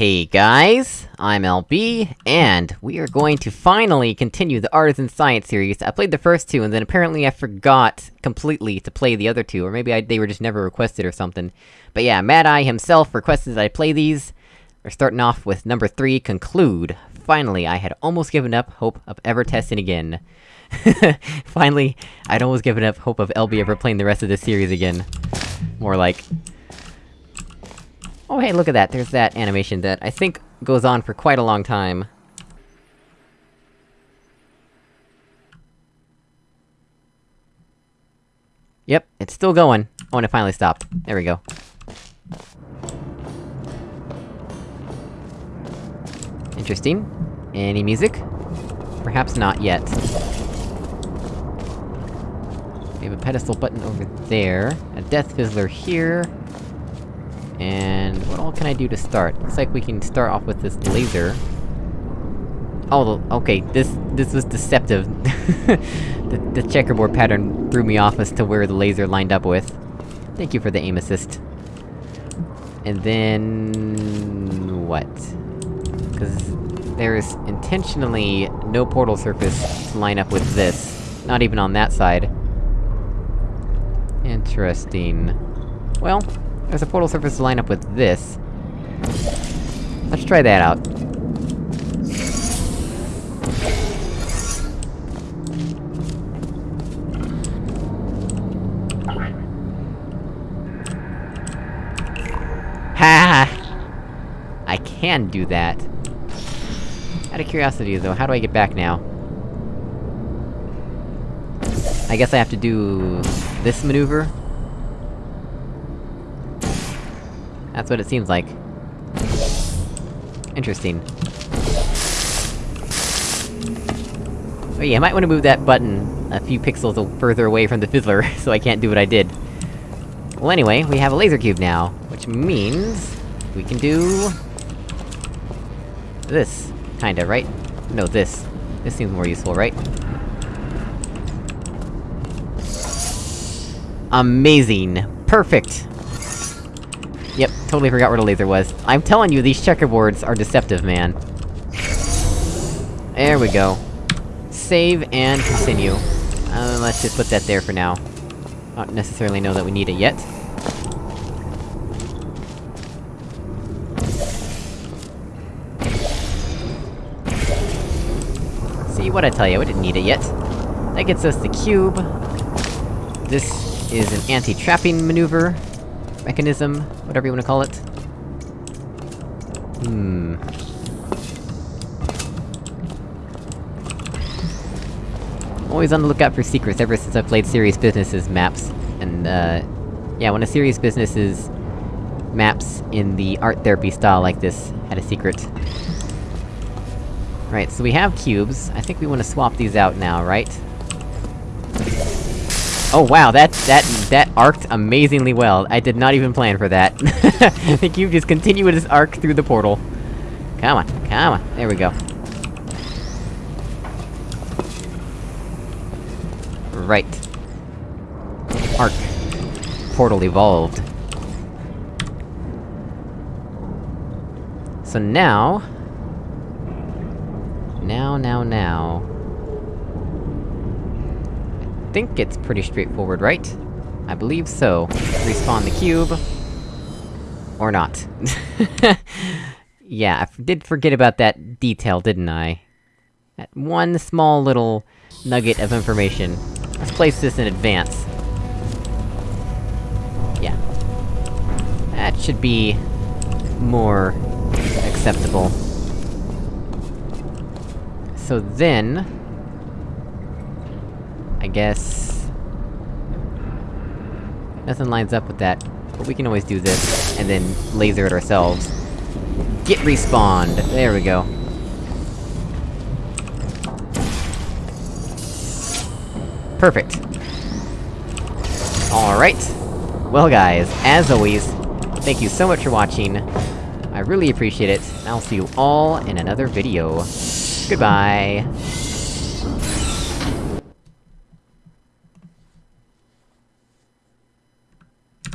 Hey guys, I'm LB, and we are going to finally continue the Artisan Science series. I played the first two, and then apparently I forgot completely to play the other two, or maybe I, they were just never requested or something. But yeah, Mad Eye himself requested that I play these. We're starting off with number three, Conclude. Finally, I had almost given up hope of ever testing again. finally, I'd almost given up hope of LB ever playing the rest of this series again. More like... Oh hey, look at that, there's that animation that I think goes on for quite a long time. Yep, it's still going. Oh, and it finally stopped. There we go. Interesting. Any music? Perhaps not yet. We have a pedestal button over there, a death fizzler here, and what all can I do to start? Looks like we can start off with this laser. Oh, okay, this- this was deceptive. the, the checkerboard pattern threw me off as to where the laser lined up with. Thank you for the aim assist. And then... what? Cause there's intentionally no portal surface to line up with this. Not even on that side. Interesting. Well, there's a portal surface to line up with this. Let's try that out. Ha! I can do that. Out of curiosity though, how do I get back now? I guess I have to do... this maneuver? That's what it seems like. Interesting. Oh yeah, I might wanna move that button a few pixels further away from the fizzler, so I can't do what I did. Well anyway, we have a laser cube now, which means... we can do... this. Kinda, right? No, this. This seems more useful, right? Amazing! Perfect! Yep, totally forgot where the laser was. I'm telling you, these checkerboards are deceptive, man. There we go. Save and continue. Uh, let's just put that there for now. Not necessarily know that we need it yet. See what I tell you, we didn't need it yet. That gets us the cube. This is an anti-trapping maneuver mechanism, whatever you wanna call it. Hmm... Always on the lookout for secrets ever since I played Serious Business's maps. And, uh... Yeah, when a Serious Business's maps in the art therapy style like this had a secret. Right, so we have cubes. I think we wanna swap these out now, right? Oh wow, that- that- that arced amazingly well. I did not even plan for that. I think you just continued this arc through the portal. Come on, come on, there we go. Right. Arc. Portal evolved. So now... Now, now, now... Think it's pretty straightforward, right? I believe so. Respawn the cube... Or not. yeah, I did forget about that detail, didn't I? That one small little nugget of information. Let's place this in advance. Yeah. That should be... more... acceptable. So then... Guess... Nothing lines up with that, but we can always do this, and then laser it ourselves. Get respawned! There we go. Perfect. Alright. Well guys, as always, thank you so much for watching. I really appreciate it, and I'll see you all in another video. Goodbye!